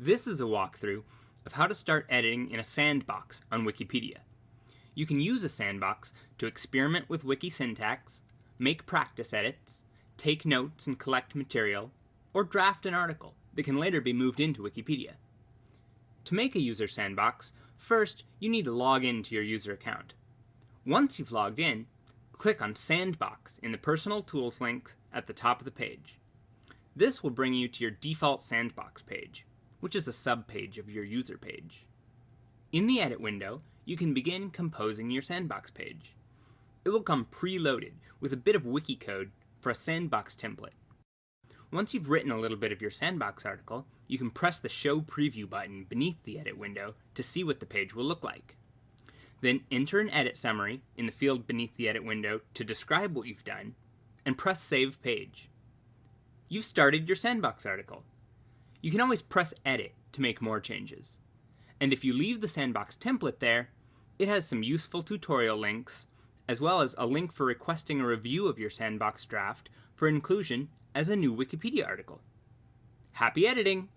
This is a walkthrough of how to start editing in a sandbox on Wikipedia. You can use a sandbox to experiment with wiki syntax, make practice edits, take notes and collect material, or draft an article that can later be moved into Wikipedia. To make a user sandbox, first you need to log in to your user account. Once you've logged in, click on Sandbox in the Personal Tools link at the top of the page. This will bring you to your default sandbox page, which is a subpage of your user page. In the Edit window, you can begin composing your sandbox page. It will come preloaded with a bit of wiki code for a sandbox template. Once you've written a little bit of your sandbox article, you can press the Show Preview button beneath the Edit window to see what the page will look like. Then enter an edit summary in the field beneath the Edit window to describe what you've done, and press Save Page. You've started your sandbox article. You can always press Edit to make more changes. And if you leave the sandbox template there, it has some useful tutorial links, as well as a link for requesting a review of your sandbox draft for inclusion as a new Wikipedia article. Happy editing!